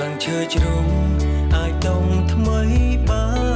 ស្លឹងឈើជ្រុំអាចដុំថ្មីបាន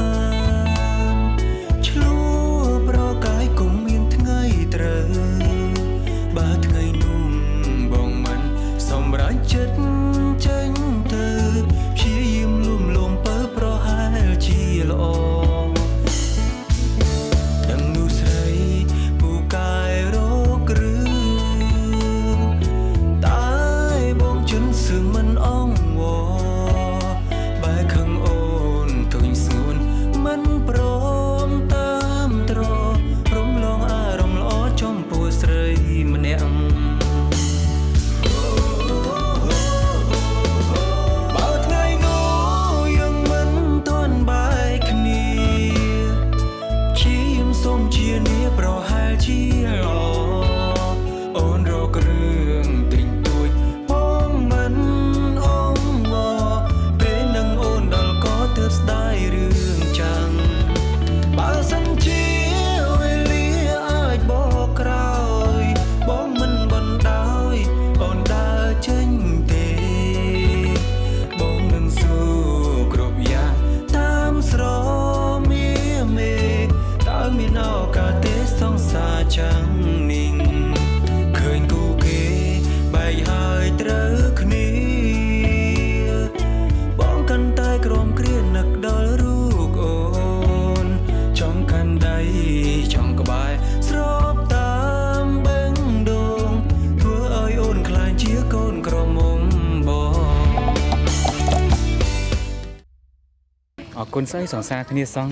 អរគុណស្អីសង្សារគ្នាសង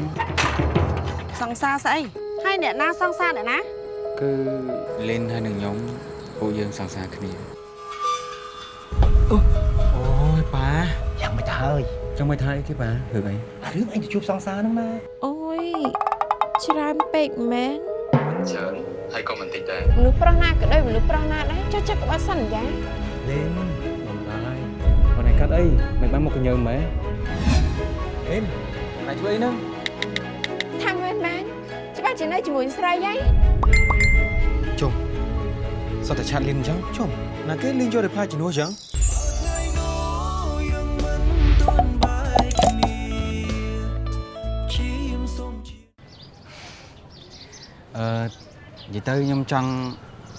សង្សារស្អីហើយអ្នកណាសង្សារអ្នកណាគឺលេនហើយនឹងខ្ញុំពួកយើងសង្សារគ្នាអូអូយប៉ាយ៉ាងមិនទៅហើយចង់មកថាអីគេប៉ារឿងអីអារឿងអញទៅជួបសង្សារហ្នឹងណាអូយច្រើនពេកមែនច្រើនហើយក៏មិនតិចដែរមនុស្សប្រុសណាក៏ដោយមនុស្សប្រុសណាដែរចុះចិត្តក្បត់សន្យាលេនបំដល់ហើយបងឯងកាត់អីមិនបានមកកញើម៉ែអេ នណាជួយអីហ្នឹងថាមែនមែនច្បាស់ជានៅជាមួយស្រីហើយជុំសតតែឆាតលីនអញ្ចឹងជុំណាគេលីនយក reply ជំនួសអញ្ចឹងថ្ងៃនោះយើងមិនទាន់បែកគ្នាជាមសូមជាអឺនិយាយទៅខ្ញុំចង់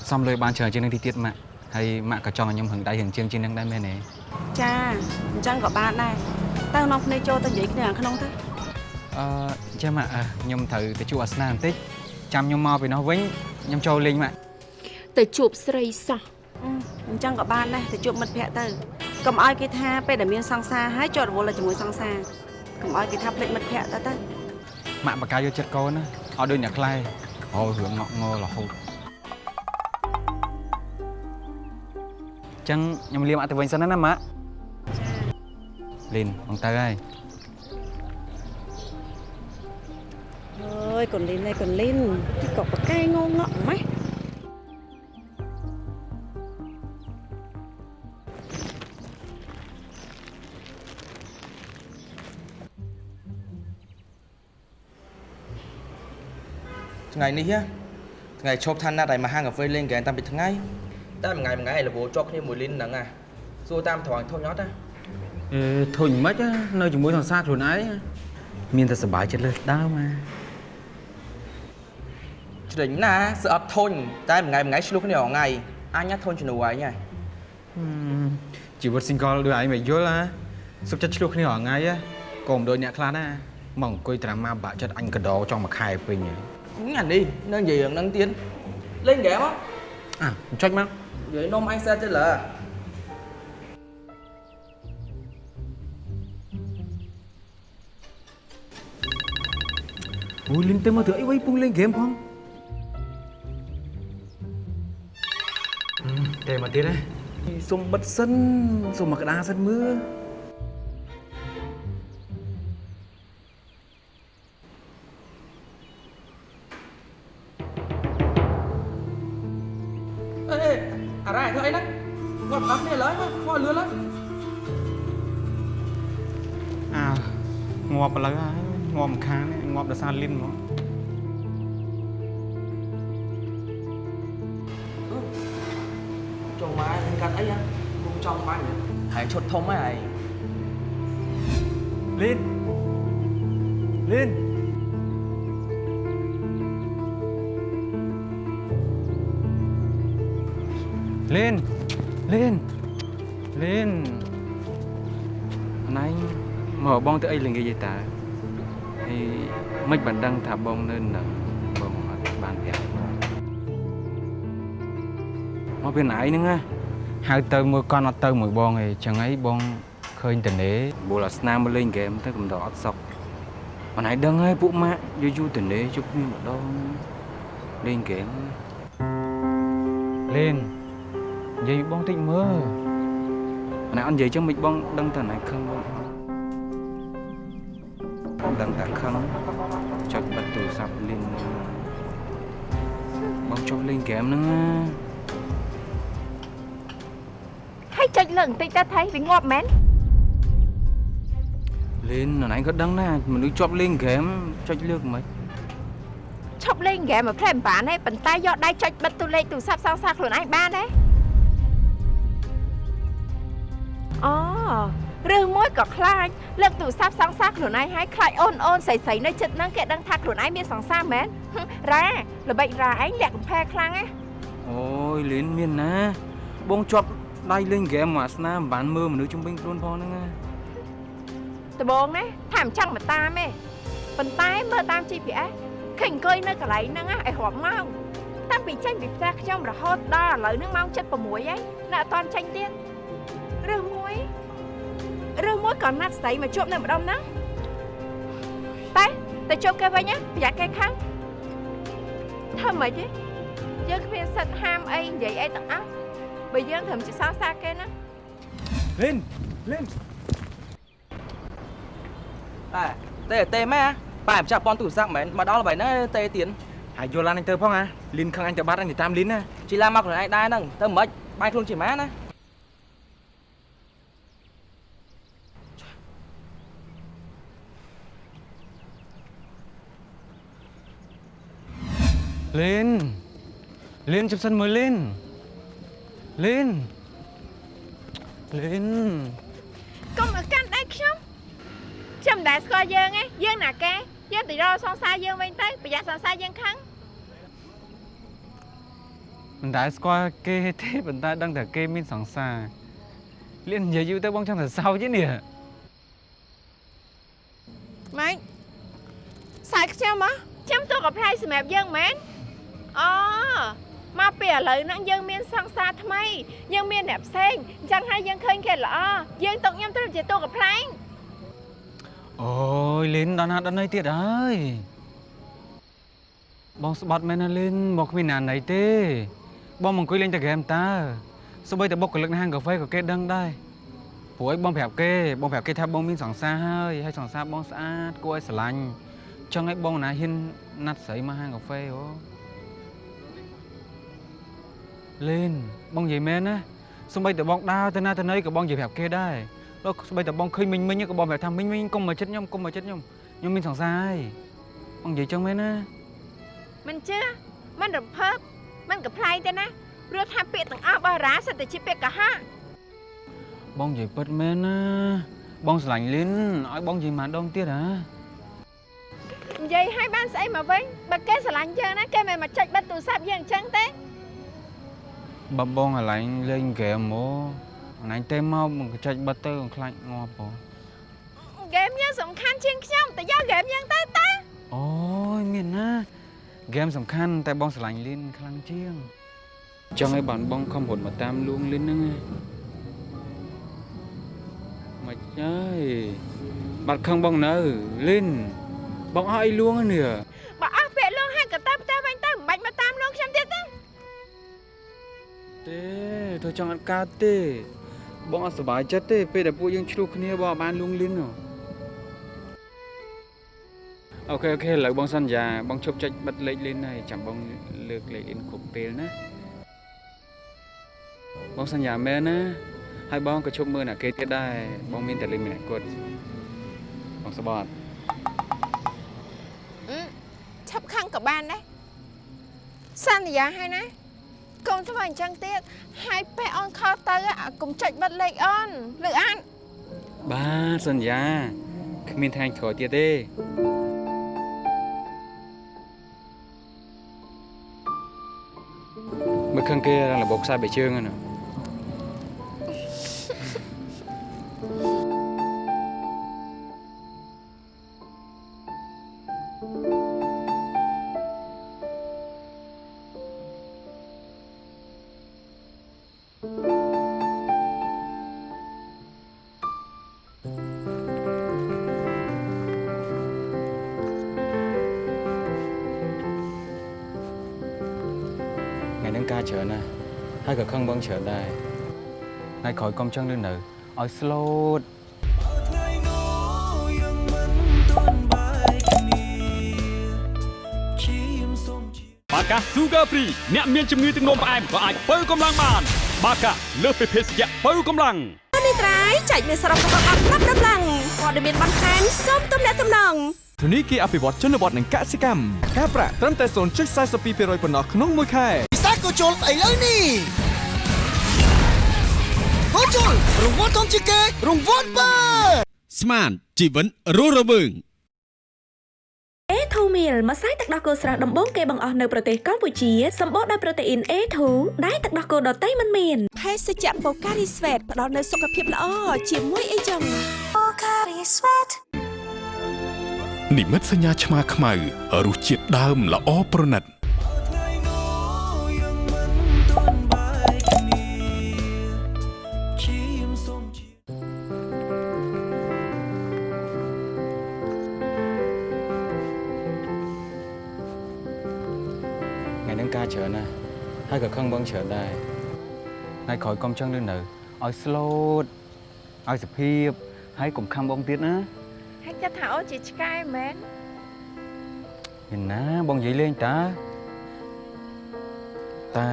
សំលុយបានច្រើនជាងនេះទៀតម៉ាក់ហើយម៉ាក់ក៏ចង់ឲ្យខ្ញុំហឹងដៃហឹងជាងជាងនឹងដែរមែនទេចាអញ្ចឹងក៏បានដែរទៅនាំគ្នាចូលទៅនិយាយគ្នាខាងក្នុងទៅ អឺចាំម៉ាក់អឺខ្ញុំត្រូវទៅជួបអាសនាបន្តិចចាំខ្ញុំមកពីនោះវិញខ្ញុំចូលលេងម៉ាក់ទៅជួបស្រីសោះអឺអញ្ចឹងក៏បានដែរទៅជួបមិត្តភ័ក្តិទៅកុំឲ្យគេថាពេលដែលមានសង្សារហើយជាប់រវល់តែជាមួយសង្សារកុំឲ្យគេថាភ្លេចមិត្តភ័ក្តិទៅទៅម៉ាក់បកាយកចិត្តកូនណាអត់ដូចអ្នកខ្លែអូរឿងងក់ងររហូតចឹងខ្ញុំលាមអត់ទៅវិញសិនណាម៉ាក់លីនបងទៅហើយ អើយកូនលីនឯងកូនលីនទីក៏ប្រកែងងងក់ម៉េះថ្ងៃនេះណាថ្ងៃឈប់ឋានណាត់ឲ្យមកហាងកាហ្វេលេងហ្គេមតាំងពីថ្ងៃតែមួយថ្ងៃមួយថ្ងៃរវល់ជាប់គ្នាមួយលីនហ្នឹងណាសួរតាមត្រង់ធុញអត់ណាអឺធុញមិនខ្មិចនៅជាមួយសង្សារខ្លួនឯងមានតែសុបាយចិត្តលើសដើមមក ជ្រិញណាសើអត់ធុញតែមួយថ្ងៃមួយថ្ងៃឆ្លោះគ្នារាល់ថ្ងៃអញណាធុញជំនួសឯងហ៎ជីវិត single ដូចឯងមិនយល់ណាសុខចិត្តឆ្លោះគ្នារាល់ថ្ងៃហ៎ក៏មិនដូចអ្នកខ្លះណាមកអង្គុយត្រាំមកបាក់ចិត្តអញកដោចង់មួយខែពេញហ៎អានេះនៅនិយាយរឿងហ្នឹងទៀតលេងហ្គេមហ៎អាចុចមកនិយាយនំអញសេតទៅលើអូយលីនទៅមកធ្វើអីវៃពុំលេងហ្គេមផង តែមកទៀតណាសុំបិទសិនសុំមកក្តារសិនមើលអេអេអារ៉ាធ្វើអីហ្នឹងគាត់ដល់គ្នាឡើយមកខលលឿនឡើយអើងាប់ឥឡូវហើយងាប់ម្ខាងនេះងាប់ដោយសារលីនហ្មង ចុងម៉ែនឹងកាត់អីហ៎គុំចង់បាញ់ហើយឈុតធំហ៎ឯងលីនលីនលីនលីនលីនណៃមកបងទៅអីល្ងាចឯតាហើយមិនបានដឹងថាបងនៅនឹងបងអត់បានប្រាប់បងមកពីណៃហ្នឹងណា ហៅទៅមួយកន់អត់ទៅមួយបងឯងចឹងអីបងឃើញតនេបូលអាស្នាមមកលេងហ្គេមទៅកំដរអត់សុកបងឯងដឹងហើយពួកម៉ាក់យូរយូរតនេជប់គ្នាម្ដងលេងហ្គេមលេងនិយាយបងតិចមើលបងឯងអត់និយាយចឹងមិនបងដឹងតែណៃខឹងបងបងដឹងតែខឹងចុចបិទទូរស័ព្ទលេងបងជប់លេងហ្គេមហ្នឹងណា ហើយចុចលើបន្តិចទៅថៃវាងាប់មែនលេងណៃក៏ដឹងណាមនុស្សជាប់លេងហ្គេមចុចលើកមិនឈប់លេងហ្គេមមកផ្លែមិនបានទេប៉ុន្តែយកដៃចុចបិទទូលេខទូរស័ព្ទសងសាខ្លួនឯងបានទេអូរឿងមួយក៏ខ្លាចលើកទូរស័ព្ទសងសាខ្លួនឯងហើយខ្លាចអូនអូនស្រីស្រីនៅចិត្តហ្នឹងគេដឹងថាខ្លួនឯងមានសង្សារមែនហឹមរ៉ាល្បិចរ៉ាឯងលាក់កំផែខ្លាំងណាអូយលេងមានណាបងជាប់ ដៃលេងហ្គេមមកអាសនាមិនបានមើលមនុស្សជំនាញខ្លួនផងហ្នឹងណាដបងណាថាមិនចង់មកតាមទេប៉ុន្តែមើលតាម GPS ឃើញអង្គុយនៅកន្លែងហ្នឹងណាឲ្យរាប់ម៉ោងតាំងពីចេញពីផ្ទះខ្ញុំរហូតដល់ឥឡូវហ្នឹងម៉ោង7:06ហើយនៅអត់ទាន់ចេញទៀតរឿងមួយរឿងមួយក៏ណាត់ស្រីមកជួបនៅម្ដុំហ្នឹងតែទៅជួបគេវិញណាប្រយ័ត្នគេខាងធ្វើម៉េចទេយើងគ្មានសិទ្ធិហាមអីនិយាយអីទាំងអស់ បើយើងត្រឹមជាសងសាគេណាលេងលេងតែទេទេម៉ែប៉ែមិនចាប់ប៉ុនទូរស័ព្ទមែនមកដល់ល្បែងហ្នឹងទេទៀនហើយយល់ឡានអញទៅផងអាលីនខឹងអញទៅបាត់អញទៅតាមលីនណាជីឡាមកខ្លួនឯងដែរហ្នឹងទៅមិនបាយខ្លួនជាម៉ែណាលេងលេងជិបសិនមើលលេង លេងលេងកុំឲ្យកាន់ដៃខ្ញុំខ្ញុំមិនដែលស្គាល់យើងទេយើងណាគេយើងទៅរកសង្សារយើងវិញទៅប្រយ័ត្នសង្សារយើងខឹងមិនដែលស្គាល់គេទេប៉ុន្តែដឹងតែគេមានសង្សារលេងនិយាយយូរទៅបងចង់ទៅសោចទេនេះម៉េចសាយខ្ញុំហ៎ខ្ញុំទូកផ្លែសម្រាប់យើងមែនអូ មកពីឥឡូវហ្នឹងយើងមានសង្សារថ្មីយើងមានអ្នកផ្សេងអញ្ចឹងហើយយើងឃើញគេល្អយើងទុកខ្ញុំទៅជាទូកផ្លែងអូយលេងដល់ណាដល់ណីទៀតហើយបងស្បាត់មែនណាលេងមកគ្មានណាណីទេ បងមកអង្គុយលេងតែហ្គេមតើសូម្បីតែបុគ្គលិកនៅហាងកាហ្វេក៏គេដឹងដែរព្រោះឲ្យបងប្រាប់គេបងប្រាប់គេថាបងមានសង្សារហើយហើយសង្សារបងស្អាតគួរឲ្យស្រឡាញ់ចង់ឲ្យបងណាហ៊ានណាត់ស្រីមកហាងកាហ្វេអូ លេនបងនិយាយមែនណាសូម្បីតែបងដើរទៅណាទៅណីក៏បងនិយាយប្រាប់គេដែរដល់សូម្បីតែបងឃើញមិញមិញក៏បងប្រាប់ថាមិញមិញកុំមកចិត្តខ្ញុំកុំមកចិត្តខ្ញុំខ្ញុំមានសង្សារហើយបងនិយាយចឹងមែនណាមិនជឿមិនរំភើបមិនកំ pl ៃទេណាព្រោះថាពាក្យទាំងអស់របស់រាសិតតែជាពាក្យកុហកបងនិយាយពិតមែនណាបងស្រឡាញ់លីនឲ្យបងនិយាយម្ដងទៀតហ៎និយាយឲ្យបានស្អីមកវិញបើគេស្រឡាញ់យើងណាគេមិនមកចុចបិទទូរស័ព្ទយើងអញ្ចឹងទេ បើបងអាឡែងលេងហ្គេមមកអណៃទេមកមកចាច់បិទទៅខ្លាចងាប់បងហ្គេមយើងសំខាន់ជាងខ្ញុំតែយកហ្គេមយើងទៅតាអូយមានណាហ្គេមសំខាន់តែបងស្រឡាញ់លីនខ្លាំងជាងចង់ឲ្យបានបងខំរត់មកតាមលួងលីនហ្នឹងណាមកហើយបាត់ខឹងបងនៅលីនបងអស់អីលួងហ្នឹងនេះបើអស់ពាក្យលងហើយក៏ទៅផ្ទះវិញទៅមិនបាច់មកតាមលងខ្ញុំទៀតទេ ទេធ្វើចង់អត់កើតទេ បងអត់សុបាយចិត្តទេ ពេលដែលពួកយើងឆ្លោះគ្នាបងអត់បានលួងលីនហ៎OK OK ឥឡូវបងសន្យាបងឈប់ចុចបិទលេខលីនហើយចាំបងលើកលេខលីនគ្រប់ពេលណាបងសន្យាមែនណាហើយបងក៏ឈប់មើលអ្នកគេទៀតដែរបងមានតែលេខម្នាក់គត់បងសបត់អឺឈប់ខឹងក៏បានដែរសន្យាហើយណា កុំធ្វើអញ្ចឹងទៀតហើយពេលអូន call ទៅអាកុំចុចបិទលេខអូនលឺអានបាទសន្យាគ្មានថ្ងៃក្រោយទៀតទេមើលខឹងគេរងរបបខ្សែបែកជើងហ្នឹងណាថ្ងៃ ងបងច្រើនដែរថ្ងៃក្រោយកុំចឹងលឿននៅឲ្យ slow ថ្ងៃនោះយើងមិនទាន់បាយគ្នាឈាមសូមជាបាកា Sugar Free អ្នកមានជំងឺទឹកនោមផ្អែមក៏អាចបើកម្លាំងបាន បាកាលើសពីភេសជ្ជៈបើកម្លាំងនេះត្រៃចែកមានសរុបរបស់អត់ប្រាប់ដំឡើងព័ត៌មានបន្ថែមសូមទំនាក់ទំនងធនីគារអភិវឌ្ឍជនបទនិងកសិកម្មការប្រាក់ត្រឹមតែ0.42%ប៉ុណ្ណោះក្នុងមួយខែពិសាក៏ជុលឥឡូវនេះ ហូជុលរង្វាន់ធំជាងគេរង្វាន់បើស្មានជីវិតរស់រវើង A2 meal ម្សៅទឹកដោះគោស្រស់ដំបូងគេបង្អស់នៅប្រទេសកម្ពុជាសម្បូរដោយប្រូតេអ៊ីន A2 ដែលទឹកដោះគោដតៃមិនមានភេសជ្ជៈបូការីស្វេតផ្ដល់នូវសុខភាពល្អជាមួយអីចឹងបូការីស្វេតនិមិត្តសញ្ញាឆ្មាខ្មៅរសជាតិដើមល្អប្រណិត ក៏ខឹងបងច្រើនដែរថ្ងៃក្រោយកុំចឹងលឿននៅឲ្យ slow ឲ្យសុភាពហើយកុំខំបងទៀតណាហើយគិតថាអូនជាឆ្កែមែនមានណាបងនិយាយលេងតាតែ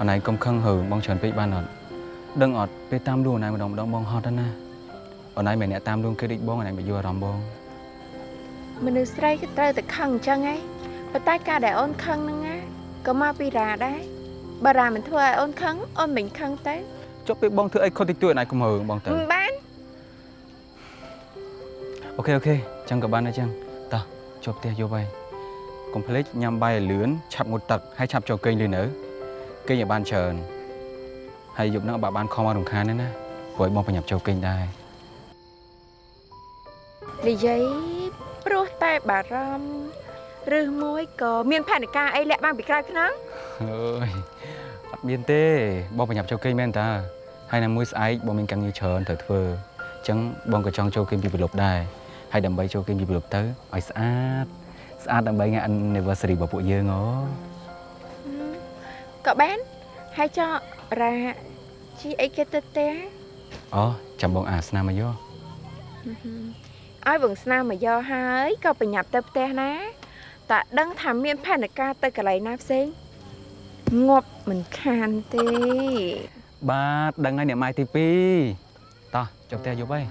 អនឯងកុំខឹងហើបងច្រើនពេកបានអត់ដឹងអត់ពេលតាមលួងអនឯងម្ដងម្ដងបងហត់ហើយណាអនឯងមិនអ្នកតាមលួងគេដូចបងអនឯងមិនយល់អារម្មណ៍បងមនុស្សស្រីក៏ត្រូវតែខឹងអញ្ចឹងហ៎ប៉ុន្តែការដែលអូនខឹងហ្នឹងណា ក៏មកពីរ៉ាដែរបើរ៉ាមិនធ្វើឲ្យអូនខឹងអូនមិនខឹងទៅចុះពេលបងធ្វើអីខុសតិចតួចអនឯងកុំហើបងទៅមិនបានអូខេអូខេចឹងក៏បានដែរចឹងតោះចូលផ្ទះយកហើយកុំភ្លេចញ៉ាំបាយឲ្យលឿនឆាប់ងូតទឹកហើយឆាប់ចូលគេងលឿននៅគេងឲ្យបានច្រើនហើយយប់ហ្នឹងបើបានខំមករំខានទេណាព្រោះឲ្យបងប្រញាប់ចូលគេងដែរនិយាយព្រោះតែបារម្ភ ឬមួយក៏មានផែនការអីលាក់បានពីក្រៅខ្នងអើយអត់មានទេបងប្រញាប់ចូលគេងមែនតាហើយណាមួយស្អែកបងមានការងារច្រើនត្រូវធ្វើអញ្ចឹងបងក៏ចង់ចូលគេងពីប្រលប់ដែរហើយដើម្បីចូលគេងពីប្រលប់ទៅឲ្យស្អាតស្អាតដើម្បីថ្ងៃ anniversary របស់ពួកយើងហ៎ក៏បានហើយចោរ៉ាជីអីគេទៅផ្ទះអូចាំបងអាស្នាមមកយកឲ្យវងស្នាមមកយកហើយក៏ប្រញាប់ទៅផ្ទះណា តែដឹងថាមានផែនការទៅកន្លែងណាផ្សេងងាប់មិនខានទេ បាទដឹងហើយអ្នកម៉ែទី2តោះចូលផ្ទះយប់ហើយ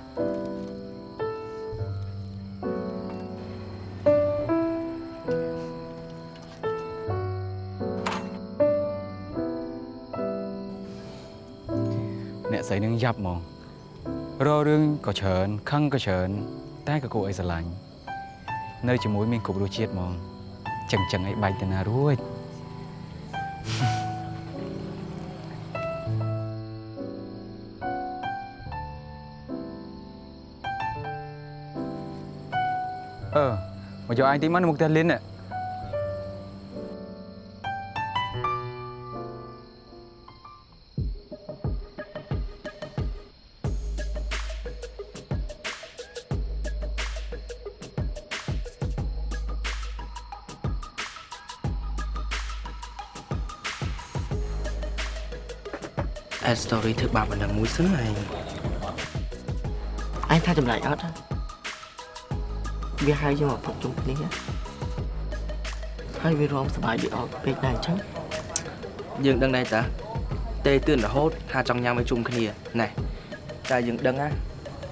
អ្នកស្រីនឹងយ៉ាប់ហ្មងរករឿងក៏ច្រើនខឹងក៏ច្រើនតែក៏គួរឲ្យស្រឡាញ់ នៅជាមួយមានគ្រប់រសជាតិហ្មងចឹងចឹងឲ្យបាច់ទៅណារួចអឺមកយកអញទីមកនៅមុខផ្ទះលីនน่ ធ្វើបាបបណ្ដឹងមួយសិនឯងអញថាចម្លែកអត់វាហៅយើងមកផឹកជុំគ្នាហើយវារំសប្បាយដូចអត់ពេកដែរអញ្ចឹងយើងដឹងដែរតាទេទឿនរហូតថាចង់ញ៉ាំឲ្យជុំគ្នាណែតែយើងដឹងណា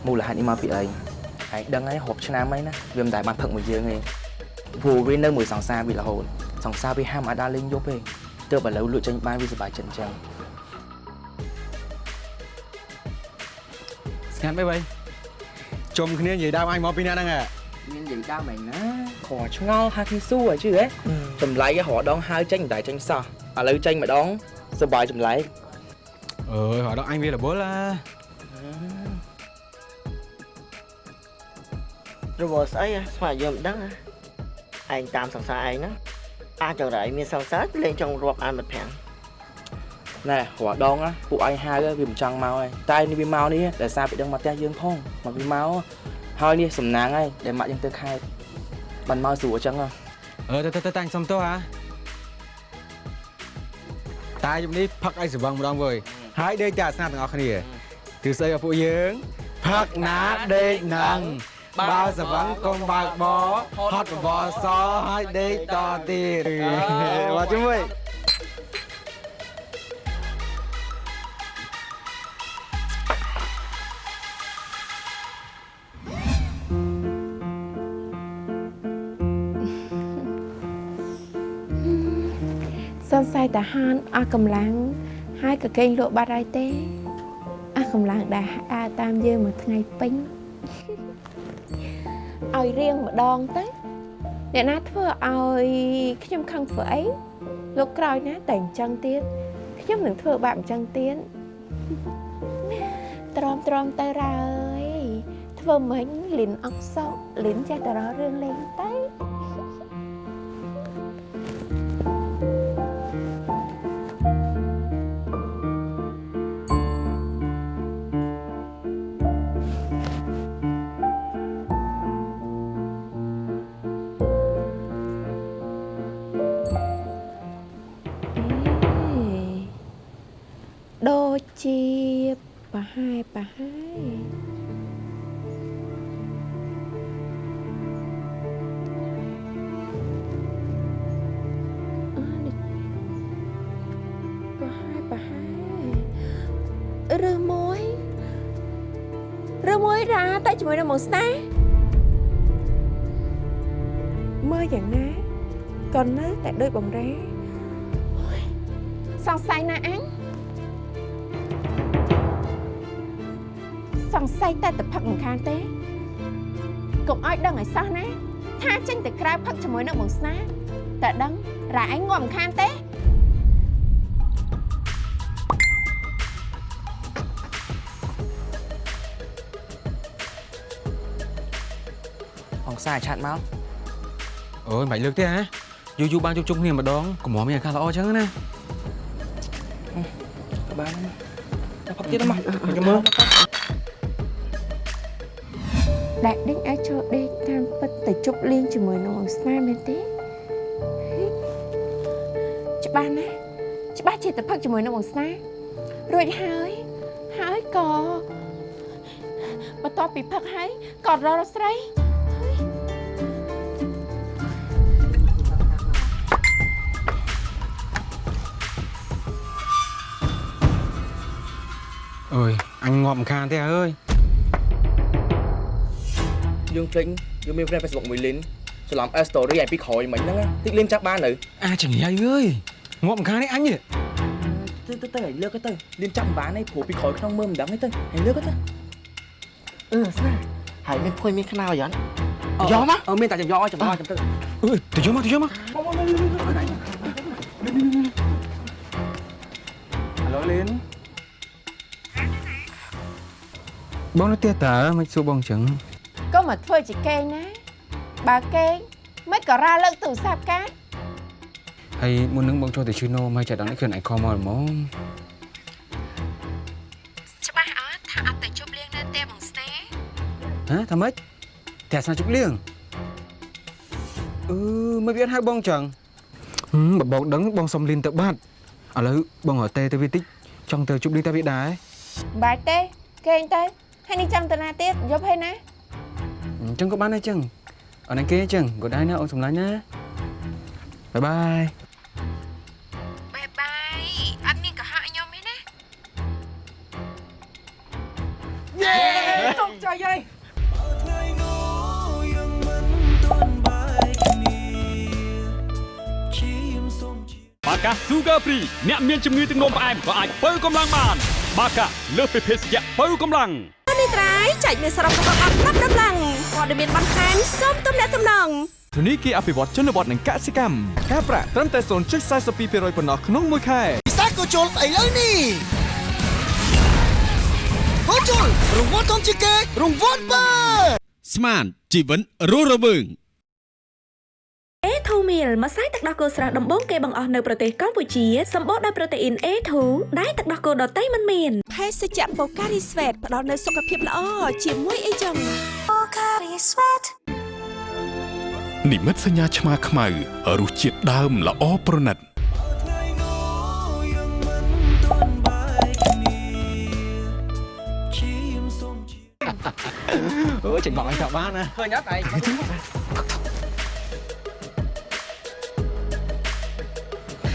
មូលហេតុនេះមកពីអីឯងដឹងហើយរាប់ឆ្នាំហើយណាវាមិនដែលបានផឹកមួយយើងទេព្រោះវានៅមួយសង្សារវារហូតសង្សារវាហាមអាចដើរលេងយប់ទេទើបឥឡូវលក់ចេញបានវាសប្បាយចិត្តអញ្ចឹង ស្ងាត់បែបបីជុំគ្នានិយាយដើមអញមកពីណាហ្នឹងហ៎មាននិយាយដើមឯណាខឆ្ងល់ហាគ្នាស៊ូហ៎ជឿហ៎ចម្លែកហ៎រដងហើចេញមិនដែរចេញសោះឥឡូវចេញម្ដងសុបាយចម្លែកអើយហៅដល់អញវារបុលឡារបស់ស្អីស្មាយើងមិនដឹងឯងតាមសង្សារឯងណាអាចចង់តែឯងមានសង្សារលេងចង់រាប់អានមិត្តភ័ក្តិ ណែរដងពួកឯងហៅវាមិនចង់មកហើយតែនេះវាមកនេះដែលសារពីដឹងមកផ្ទះយើងផងមកវាមកហើយនេះសំណាងហើយដែលម៉ាក់យើងទៅខេត្តបានមកស្រួលអញ្ចឹងអឺទៅទៅតាំងសុំទោះហ่าតាយប់នេះផឹកអីសវឹងម្ដងវើយហើយដេកតែអាសនាទាំងអស់គ្នាគឺស្អីឲ្យពួកយើងផឹកណាដេកនឹងបើសវឹងកុំបើកបហត់បបសហើយដេកតទៀតមកជាមួយ តាហានអស់កម្លាំងហើយក៏កេងលក់បាត់ហើយទេអស់កម្លាំងដែលដើរតាមយើងមួយថ្ងៃពេញឲ្យរៀងម្ដងទៅអ្នកណាធ្វើឲ្យខ្ញុំខឹងធ្វើអីលោកក្រោយណាតែអញ្ចឹងទៀតខ្ញុំនឹងធ្វើបែបអញ្ចឹងទៀតទ្រាំទ្រាំទៅរ៉ើអើយធ្វើមិញលិនអុកសក់លិនចេះតែរករឿងលេងទៅ នឹងមកស្នេហ៍មើលយ៉ាងណាក៏នៅតែដូចបំរែអូយសង្ស័យណាអញសង្ស័យតែតែផឹកមិនខានទេកុំឲ្យដឹងឲ្យសោះណាថាចេញទៅក្រៅផឹកជាមួយនឹងបងស្នាតែដឹងរ៉ាឯងងាប់មិនខានទេ អង្សាឆាត់មកអូយមិនបាច់លើកទេហ៎យូរយូរបានជួបជុំគ្នាម្ដងកុំមកមានអាការល្អអញ្ចឹងណាបានតែផឹកទៀតមកខ្ញុំមើលដែលដេញឲ្យចូលដេកតាមពិតទៅជប់លៀងជាមួយនឹងបងស្នាមែនទេហេច្បាស់ណាស់ច្បាស់ជាទៅផឹកជាមួយនឹងបងស្នារួចហើយហើយក៏បន្ទាប់ពីផឹកហើយក៏រកស្រី អើយអញងាប់មិនខានទេអើយយើងចេញយើងមាន friend Facebook មួយលីនច្រឡំ S story ឯពីក្រោយមិញហ្នឹងតិចលីនចាប់បាននៅអាចង្រៃអើយងាប់មិនខានទេអញទៅទៅទៅឲ្យលើកទៅលៀនចាប់មិនបានទេព្រោះពីក្រោយក្នុងមើលមិនដឹងទេទៅឲ្យលើកទៅអឺស្នាហើយមានភួយមានខ្នើយអត់យកមកអឺមានតែចាំយកចាំមកចាំទៅអើយទៅយកមកទៅយកមក បងនៅផ្ទះតើមិនសួរបងអញ្ចឹងកុំមកធ្វើជាកេងណាបើកេងមិនក៏រ៉ាលើកទូរស័ព្ទកាហើយមុននឹងបងចូលទៅឈឺណូមកចាដល់នេះខ្លួនឯងខំមកហ្មងច្បាស់អត់ថាអត់ទៅជប់លៀងនៅផ្ទះបងស្នេហ៍ហ៎ថាម៉េចតែស្នាជប់លៀងអឺមិនវាអត់ហៅបងអញ្ចឹងហឹមបើបងដឹងបងសុំលីនទៅបាត់ឥឡូវបងរកទេទៅវាតិចចង់ទៅជប់លៀងតែវាដែរមិនបាច់ទេកេងទៅ ហើយនេះចាំតាណាទៀតយប់ហើយណាអញ្ចឹងក៏បានដែរអញ្ចឹងអរណាគេអញ្ចឹងក៏ដែរណាអូនសម្លាញ់ណា bye bye bye bye អត់មានកុហកខ្ញុំទេណាយេជោគជ័យហើយថ្ងៃនោះយើងមិនទាន់បែកគ្នាឈាមសូមជាបាកា Sugar Free អ្នកមានជំងឺទឹកនោមផ្អែមក៏អាចបើកម្លាំងបាន បាកាលើសពីភេសជ្ជៈបើកម្លាំង អនេះត្រៃចែកមានសរុបរបស់អត់ប្រាប់ដំឡើងព័ត៌មានបន្ថែមសូមទំនាក់ទំនងធនីគារអភិវឌ្ឍជនបទនិងកសិកម្មការប្រាក់ត្រឹមតែ0.42%ប៉ុណ្ណោះក្នុងមួយខែពិសេសក៏ជុលស្អីលើនេះហូជុលរង្វាន់ធំជាងគេរង្វាន់បើស្មានជីវិតរស់រវើង A2 meal ម្សៅទឹកដោះគោស្រស់ដំបូងគេបង្អស់នៅប្រទេសកម្ពុជាសម្បូរដោយប្រូតេអ៊ីន A2 ដែលទឹកដោះគោដតៃមិនមានភេសជ្ជៈ Pocari Sweat ផ្ដល់នូវសុខភាពល្អជាមួយអីចឹង Pocari Sweat និមិត្តសញ្ញាឆ្មាខ្មៅរសជាតិដើមល្អប្រណិតអូចេញបងអញថាបានណាឃើញអត់ឯងវិធីនេះណាបានសម្រេចតែម្ដងតោះយើងដាក់អត់ដៃហ្មងណាដាក់អស់ហ្មងនេះអេតោះណែរបស់ឯងអរគុណវើយអឺអរគុណបានតែហាប់រឿងលុយណាព្រោះថាមិនបានភេឯងទេមកពីនិតជុំមិញណាទៅកោគ្នាដល់ម៉ោង1យប់ហ៎អានិយាយចឹង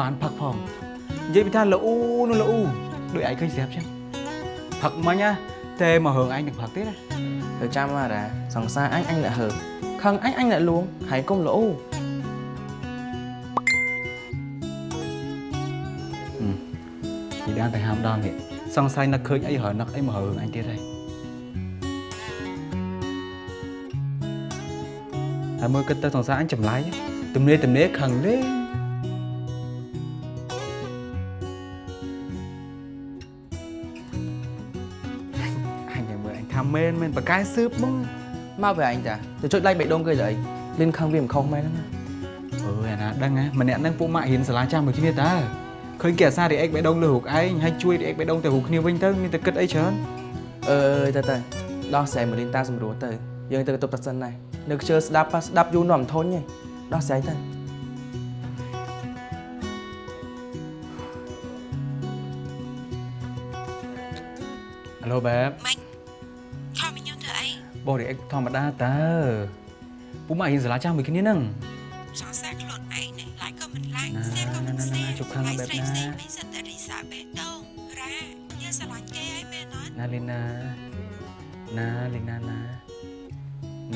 បានផឹកផងនិយាយពីថាល្អូនោះល្អូដូចឯងឃើញស្រាប់ចឹងផឹកមិញណាតែមករឿងឯងនឹងផឹកទៀតណាទៅចាំមកតាសង្សារអញអញអ្នកហើខឹងអញអញអ្នកលួងហើយកុំល្អពីដើមតែហាមដល់នេះ សង្ស័យនឹកឃើញអីហើយនឹកអីមករឿងអញទៀតហើយតែមើលគិតទៅសង្សារអញចម្លែកទំនេរទំនេរខឹងលេងអញតែមើលអញថាមែនមែនបកកែស៊ើបមកមកវាអញតាទៅចុច like បេះដូងគេទៅអីលៀនខឹងវាមិនខុសមែនណាអើយអាណាដឹងណាម្នាក់ហ្នឹងពួកម៉ាក់រៀនសាលាចាំមួយគ្នាតើ ឃើញគេអាសារីអេកបេះដូងលើរូបឯងហើយជួយរីអេកបេះដូងទៅរូបគ្នាវិញទៅមានតែគិតអីច្រើនអើយទៅទៅដោះស្រាយមកលៀនតាសម្រួលទៅយើងទៅទៅតាសិនដែរនៅខ្ជិលស្ដាប់ប៉ះស្ដាប់យូរនោះមិនធន់ទេដោះស្រាយទៅអាឡូបែបម៉េចខំញ៉ាំធ្វើអីបងរីអេកធម្មតាតើពួកម៉ាក់រៀនសាលាចាំមួយគ្នាហ្នឹងសង្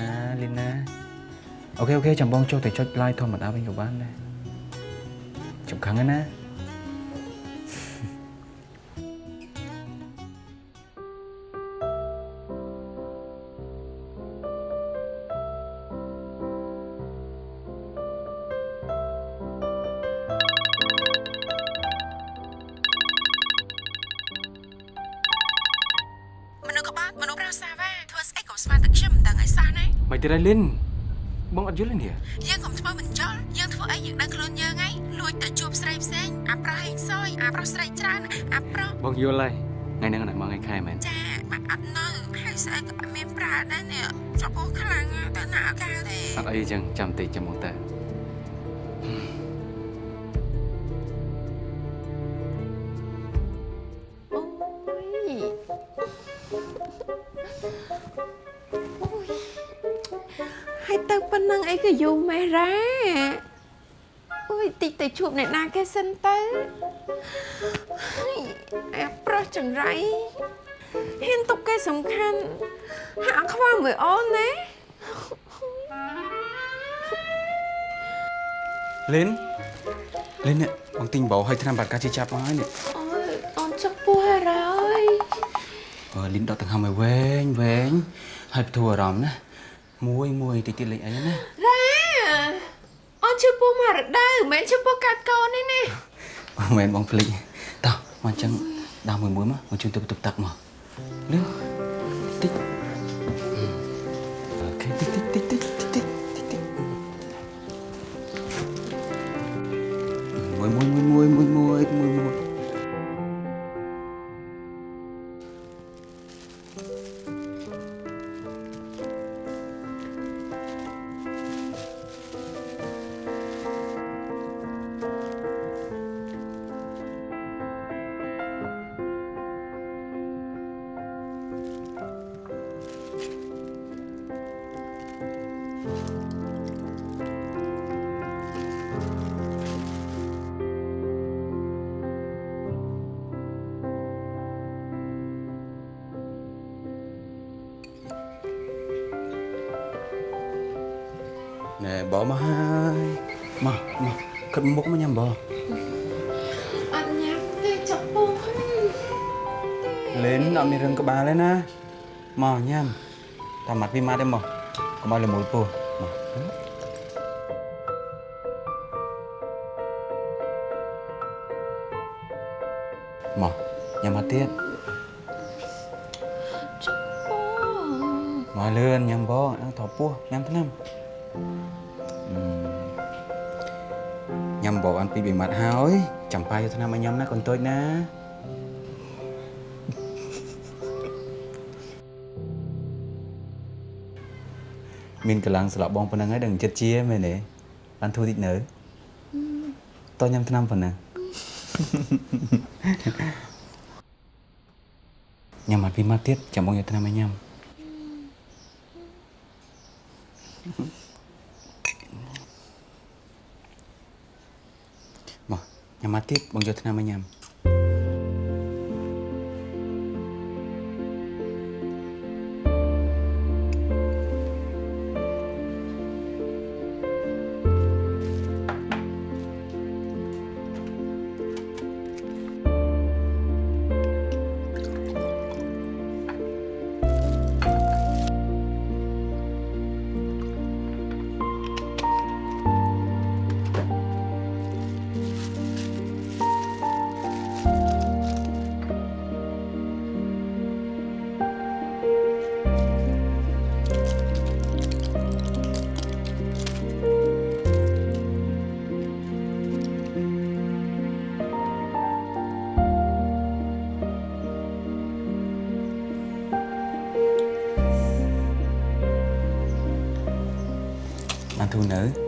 ណាលីណា OK OK ចាំបងចុះទៅចុច like ធម្មតាវិញក៏បានដែរជប់ខាងហ្នឹងណា ណាមិនទៀតហើយលីនបងអត់យល់ទេនេះយើងកុំធ្វើមិនចោលយើងធ្វើអីយើងដឹងខ្លួនយើងហើយលួចទៅជួបស្រីផ្សេងអាប្រុសហេងសយអាប្រុសស្រីច្រើនអាប្រុសបងយល់ហើយថ្ងៃហ្នឹងណាមកថ្ងៃខែមែនចាមកអត់នៅហើយស្អីក៏អត់មានប្រើដែរនេះចពោះខ្លាំងណាស់ទៅណាអត់កើតទេអត់អីចឹងចាំតិចចាំមកទៅ ទៅជួបអ្នកណាគេសិនទៅហើយអាប្រុសចង្រៃហ៊ានទុកគេសំខាន់ហាក់ខ្វល់មួយអូនណាលីនលីននេះបងទិញបោឲ្យឆ្នាំបាត់ការជាចាប់មកហើយនេះអូយអូនចុកពោះហើយអឺលីនដកទាំងហំឲ្យវែងវែងហើយបទូអារម្មណ៍ណាមួយមួយតិចតិចលេងអីណារ៉ាអូនជឿ ពោះមករដូវមិនមែនជឿពោះកាត់កូនទេណាមិនមែនបងភ្លេចតោះមកអញ្ចឹងដើរមួយមួយមកមកជួយទៅបន្ទប់ទឹកមកលឿនតិច គិតមុខមកញ៉ាំបងអត់ញ៉ាំទេចុកពងលេនអត់មានរឿងក្បាលទេណាមកញ៉ាំតាមម៉ាត់ពីម៉ា បងអានពីរបីម៉ាត់ហើយចាំប៉ាយកថ្នាំឲ្យញ៉ាំណាកូនតូចណាមានកម្លាំងស្លាប់បងប៉ុណ្ណឹងហើយដឹងចិត្តជាមែនទេបានធូរតិចនៅតោះញ៉ាំថ្នាំប៉ុណ្ណឹងញ៉ាំមកពីមកទៀតចាំបងយកថ្នាំឲ្យញ៉ាំមកញ៉ាំមក ទៀតបងយកថ្នាំឲ្យញ៉ាំ បា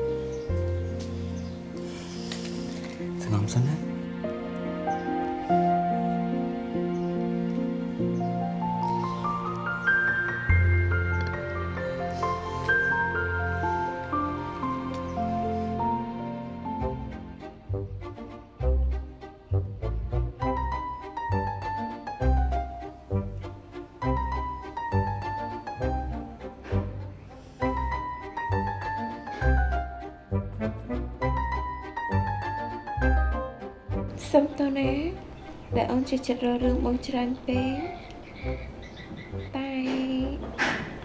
សុំតើណាដែលអូនជាចិត្តរករឿងបងច្រើនពេកតែ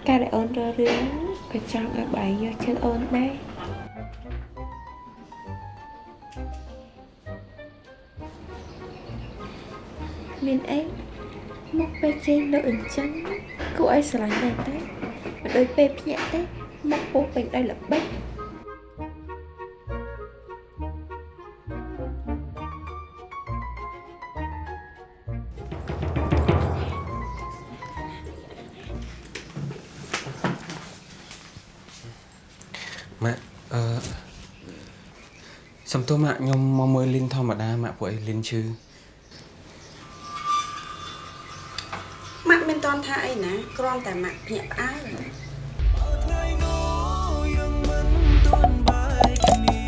ការដែលអូនរករឿងក៏ចង់ឲ្យបាយយកចិត្តអូនដែរមានអីមកពេលជេរលើអញ្ចឹងគួរឲ្យស្រឡាញ់ដែរតែមិនដូចពេលភ្ញាក់ទេមកពោះពេញដោយល្បិច ទោសម៉ាក់ខ្ញុំមកមើលលីនធម្មតាម៉ាក់ពួកអីលីនឈឺម៉ាក់មិនតន់ថាអីណាគ្រាន់តែម៉ាក់ភ្ញាក់ផ្អើលយើងមិនទាន់បាយគ្នា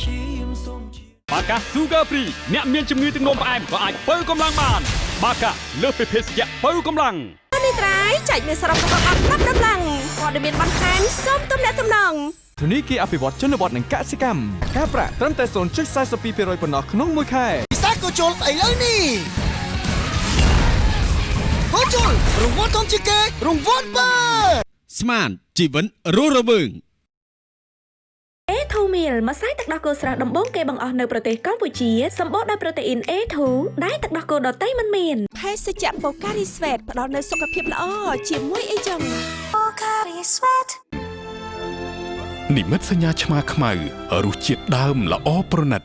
ឈាមសូមជាបាកា Sugar Free អ្នកមានជំងឺទឹកនោមផ្អែមក៏អាចបើកម្លាំងបាន បាកាលើសពីភេសជ្ជៈបើកម្លាំងនេះត្រៃចែកមានសរុបរបស់អត់ប្រាប់ដំឡើង ព័ត៌មានបន្ថែមសូមទំនាក់ទំនងធនីគារអភិវឌ្ឍជនបទនិងកសិកម្មការប្រាក់ត្រឹមតែ0.42%ប៉ុណ្ណោះក្នុងមួយខែពិសាក៏ជុលឥឡូវនេះហូជុលរង្វាន់ធំជាងគេរង្វាន់បើស្មានជីវិតរស់រវើង A2 meal ម្សៅទឹកដោះគោស្រស់ដំបូងគេបង្អស់នៅប្រទេសកម្ពុជាសម្បូរដោយប្រូតេអ៊ីន A2 ដែលទឹកដោះគោដតៃមិនមានភេសជ្ជៈ Pocari Sweat ផ្ដល់នូវសុខភាពល្អជាមួយអីចឹង Pocari Sweat និមិត្តសញ្ញាឆ្មាខ្មៅរសជាតិដើមល្អប្រណិត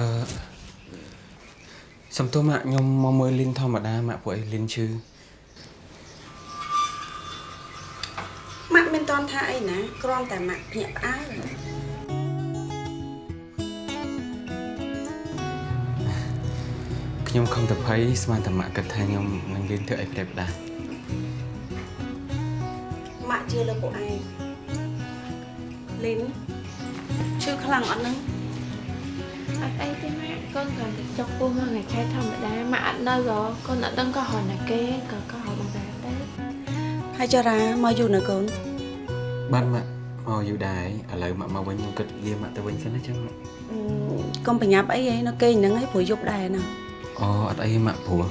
អឺសំទោសម៉ាក់ខ្ញុំមកមើលលីនធម្មតាម៉ាក់ពួកអីលីនឈឺម៉ាក់មិនតន់ថាថាអីណាគ្រាន់តែម៉ាក់ភ្ញាក់ផ្អើលខ្ញុំខំតែភ័យស្មានតែម៉ាក់គិតថាខ្ញុំនឹងលៀនធ្វើអីផ្ដេសផ្ដាសម៉ាក់ជឿលើពួកឯងលីនឈឺខ្លាំងអត់ហ្នឹង អត់អីទេម៉ាក់កូនគ្រាន់តែចុកពោះមកថ្ងៃខែធម្មតាម៉ាក់អត់នៅហ៎កូនអត់ដឹងក៏ហៅណាគេក៏ក៏ហៅបងដែរដែរហើយចរាមកយូរនៅកូនបានម៉ាក់មកយូរដែរឥឡូវម៉ាក់មកវិញខ្ញុំគិតលាម៉ាក់ទៅវិញសិនណាចឹងម៉ាក់អឺកុំប្រញាប់អីហីនៅគេងហ្នឹងឯងព្រោះយប់ដែរណាអូអត់អីម៉ាក់ព្រោះ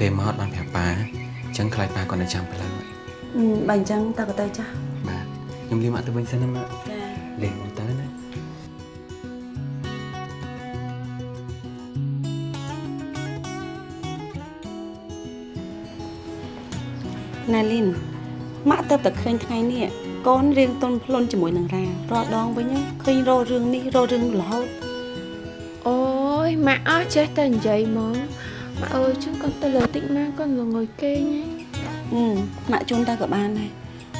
លេមកអត់បានប្រាប់ប៉ាអញ្ចឹងខ្លាចប៉ាគាត់នៅចាំផ្លូវម៉ាក់អឺបើអញ្ចឹងតើក៏ទៅចាស់បាទខ្ញុំលាម៉ាក់ទៅវិញសិនណាម៉ាក់ចាលេមកទៅ ណាណែលីនម៉ាក់ទៅតែឃើញថ្ងៃនេះកូនរៀងតុនផ្លុនជាមួយនឹងរារាល់ដងវិញឃើញរករឿងនេះរករឿងនោះរហូតអូយម៉ាក់អស់ចេះតែនិយាយហ្មងម៉ាក់អើយជឿកូនទៅលើតិចម៉ាក់កូនល្ងុយគេងហ៎អឺម៉ាក់ជូនទៅក៏បានដែរ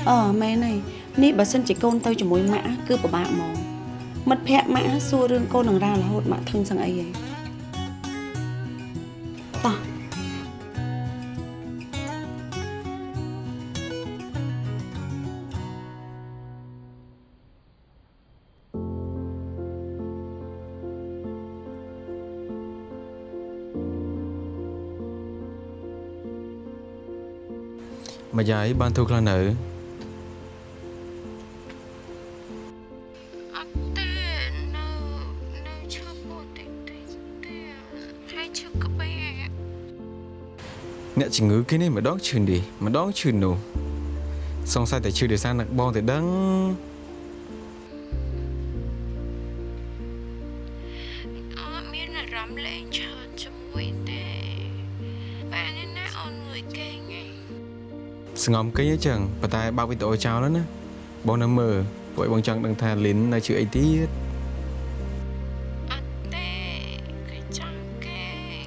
អឺមែនហើយនេះបើសិនជាកូនទៅជាមួយម៉ាក់គឺពិបាកហ្មងមិត្តភក្តិម៉ាក់សួររឿងកូននឹងរារហូតម៉ាក់ធឹងសឹងអីហី ម្យាយបានទូខ្លះនៅអត់ទេនៅនៅឈប់ពោះតិចតិចទេហើយឈប់ក្បែរអ្នកជំងឺគេនេះម្ដងឈឺនេះម្ដងឈឺនោះសង្ស័យតែឈឺដោយសារនឹកបងទៅដឹង ស្ងំគេងអញ្ចឹងប៉ុន្តែបើកវីដេអូចោលហើយណាបងនៅមើលពួកឯងបងចង់ដឹងថាលីននៅជឿអីទៀតអត់ទេគេចង់គេង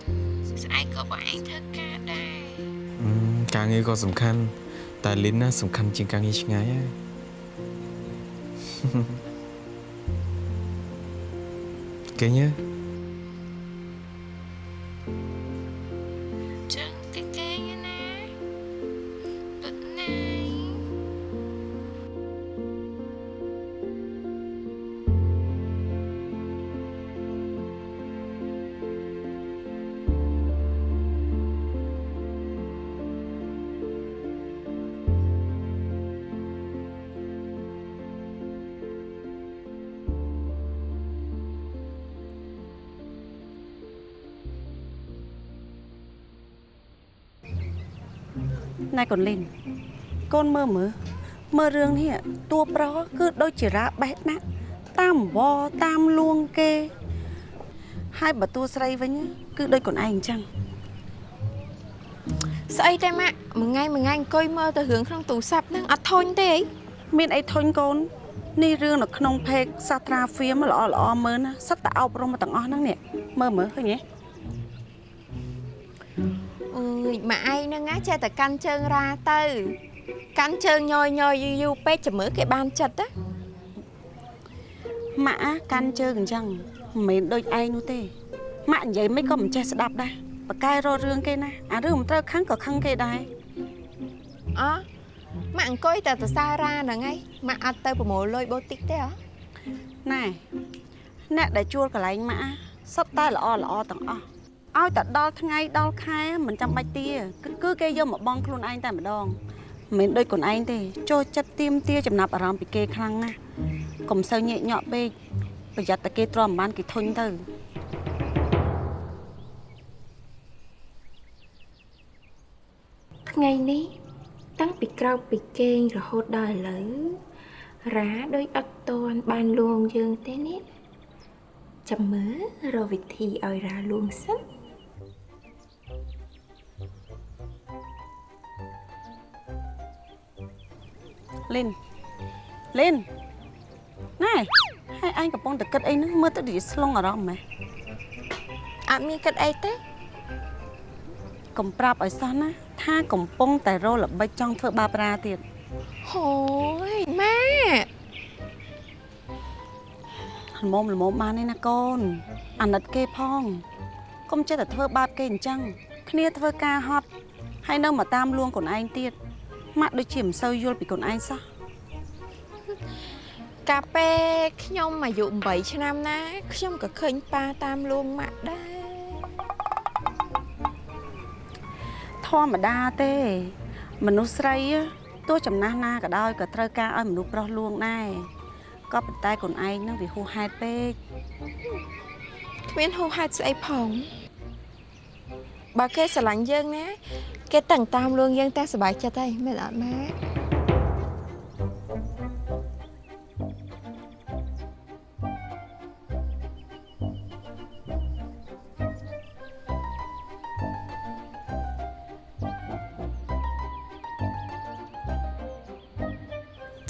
ស្អែកក៏បងឯងធ្វើការដែរអឺការងារក៏សំខាន់តែលីនណាសំខាន់ជាងការងារឆ្ងាយហើយគេញើ ណែកូនលីនកូនមើលមើលមើលរឿងនេះតួប្រុសគឺដូចជារាបេះណាស់តាមវតាមលួងគេ ហើយបើតួស្រីវិញគឺដូចកូនឯងអញ្ចឹងស្អីតែម៉ាក់មួយថ្ងៃមួយថ្ងៃអង្គុយមើលទៅរឿងក្នុងទូរស័ព្ទហ្នឹងអត់ធុញទេអីមានអីធុញកូននេះរឿងនៅក្នុង page សាត្រាហ្វៀមល្អល្អមើលណាសិតតែអប់រំមកទាំងអស់ហ្នឹងនេះមើលមើលឃើញទេ អើយម៉ាក់ឯងហ្នឹងណាចេះតែកាន់ជើងរាទៅ កាន់ជើងញយញយយូរយូរពេកចាំមើលគេបានចិត្តណាម៉ាក់អាកាន់ជើងអញ្ចឹងមិនមែនដូចឯងនោះទេម៉ាក់និយាយមិនក៏មិនចេះស្ដាប់ដែរបកកែរករឿងគេណាអារឿងមិនត្រូវខឹងក៏ខឹងគេដែរអោះម៉ាក់អង្គុយតែសរសើររាហ្នឹងឯងម៉ាក់អត់ទៅប្រមូលលុយបូតិកទេហ៎ណែអ្នកដែលជួលកន្លែងម៉ាក់អាសុទ្ធតែល្អល្អទាំងអស់ ឲ្យតែដល់ថ្ងៃដល់ខែមិនចាំបាច់ទាគឺគឺគេយកមកបងខ្លួនឯងតែម្ដងមិនមែនដូចខ្លួនឯងទេចូលចិត្តទៀមទាចំណាប់អារម្មណ៍ពីគេខ្លាំងណាស់កុំសូវញែកញក់ពេកប្រយ័ត្នតែគេទ្រាំមិនបានគេធុញទៅថ្ងៃនេះតាំងពីក្រោកពីគេងរហូតដល់ឥឡូវរាដូចអត់តន់បានលួងយើងទេនេះចាំមើលរកវិធីឲ្យរាលួងសិន លីនលីនណែហើយអញកំពុងតែគិតអីហ្នឹងមើលទៅដូចជាស្លងអារម្មណ៍ម៉េះអត់មានគិតអីទេកុំប្រាប់ឲ្យសោះណាថាកំពុងតែរោល្បិចចង់ធ្វើបាបរាទៀតហូយម៉ាល្មមល្មមបានទេណាកូន អាណិតគេផងកុំចេះតែធ្វើបាបគេអញ្ចឹងគ្នាធ្វើការហត់ហើយនៅមកតាមលួងខ្លួនឯងទៀត ម៉ាក់ដូចជាមិនសូវយល់ពីខ្លួនឯងសោះកាលពេលខ្ញុំអាយុ8ឆ្នាំណា ខ្ញុំក៏ឃើញប៉ាតាមលួងម៉ាក់ដែរធម្មតាទេ មនុស្សស្រីទោះចំណាស់ណាក៏ដោយក៏ត្រូវការឲ្យមនុស្សប្រុសលួងដែរក៏ប៉ុន្តែខ្លួនឯងនឹងវាហួសហេតុពេកគ្មានហូរហេតុស្អីផង បើគេស្រឡាញ់យើងណាគេតឹងតាមលួងយើងតែសប្បាយចិត្តហើយមែនអត់ម៉ា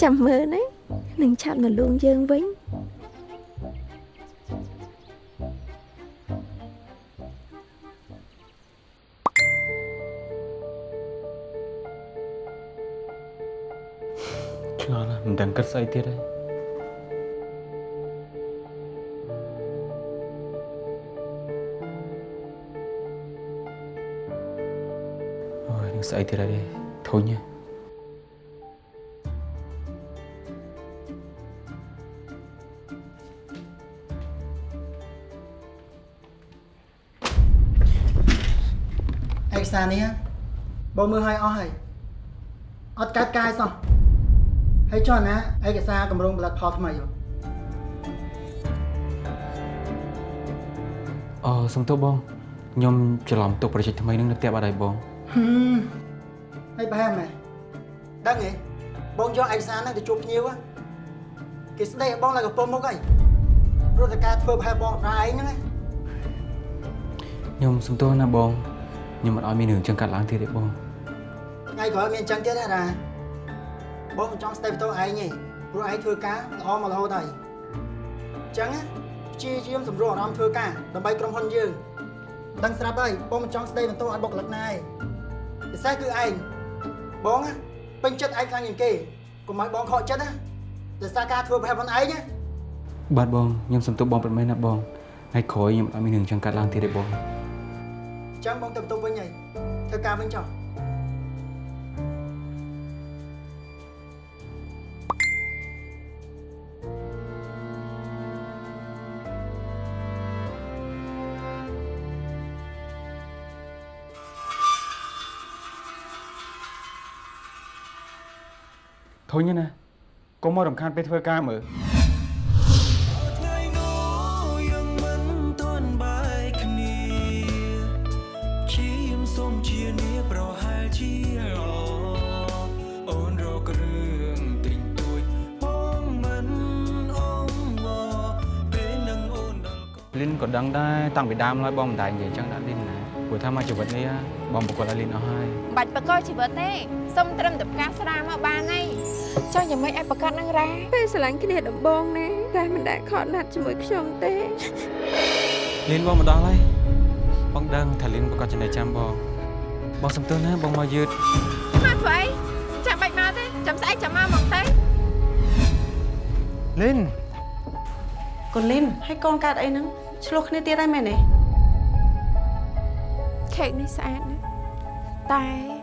ចាំមើលណានឹងឆាប់មកលួងយើងវិញ ស់មិនដឹងគិតស្អីទៀតហើយអូយនឹងស្អីទៀតហើយទេធុញហ៎ឯកសារនេះបងមើលឲ្យអស់ហើយអត់កាត់កាយសោះ ហើយចុះណាឯកសារកម្រងផលិតផលថ្មីហ៎អូសុំទោសបងខ្ញុំច្រឡំទុកប្រជិតថ្មីនឹងនៅផ្ទះបាត់ហើយបងហឹមហើយបែរមែនដឹងទេបងយកឯកសារហ្នឹងទៅជួបភ្ញៀវហ៎គេស្ដីឲ្យបងឡើងកំពង់មុខហើយព្រោះតែការធ្វើប្រហែលបងរ៉ាឯងហ្នឹងណាខ្ញុំសុំទោសណាបងខ្ញុំមិនឲ្យមានរឿងចឹងកាត់ឡើងទៀតទេបងថ្ងៃក្រោយមានអញ្ចឹងទៀតណារ៉ា បងមិនចង់ស្ដីបន្ទោសឯងទេព្រោះឯងធ្វើការល្អមករហូតហើយអញ្ចឹងណាព្យាយាមសម្រួលអារម្មណ៍ធ្វើការដើម្បីក្រុមហ៊ុនយើងដឹងស្រាប់ហើយបងមិនចង់ស្ដីបន្ទោសឲ្យបុគ្គលិកណាឯងពិសេសគឺឯងបងណាពេញចិត្តឯងខ្លាំងជាងគេកុំឲ្យបងខកចិត្តណាដោយសារការធ្វើប្រហែលខ្លួនឯងណាបាទបងខ្ញុំសុំទោសបងពិតមែនណាបងថ្ងៃក្រោយខ្ញុំអត់មានរឿងចឹងកាត់ឡើងទៀតទេបងអញ្ចឹងបងទៅបន្ទប់វិញហើយធ្វើការវិញចុះ ធុញណាកុំមករំខានពេលធ្វើការមើលថ្ងៃនោះយើងមិនទាន់បែកគ្នាឈាមសូមជានាប្រហែលជាល្អអូនរករឿងទិញទួចបងមិនអងវពេលនឹងអូនដល់លីនក៏ដឹងដែរតាំងពីដើមឡើយបងមិនដែរនិយាយចឹងដាក់លីនណាព្រោះថាមកជីវិតនេះបងប្រកបឲ្យលីនអស់ហើយបាច់បកកជីវិតទេសុំត្រឹមតែផ្កាស្រាមកបានហើយ ចង់យ៉ាងម៉េចឲ្យប្រកាសនឹងរ៉ាពេលស្រឡាញ់គ្នាដំបងណាតែមិនដែលខកណាត់ជាមួយខ្ញុំទេលីនបងមកដល់ហើយបងដឹងថាលីនប្រកបចំណេះចាំបងបងសុំទោសណាបងមកយឺតមកធ្វើអីចាំបាច់មកទេចាំស្អែកចាំមកមកទេលីនកូនលីនហើយកូនកើតអីហ្នឹងឆ្លោះគ្នាទៀតហើយមែនទេខេកនេះស្អាតណាស់តែ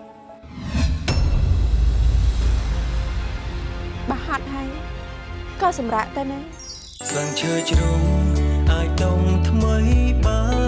ក៏សម្រាប់ទៅណាស្លឹងឈើជ្រុំអាចដុំថ្មីបាន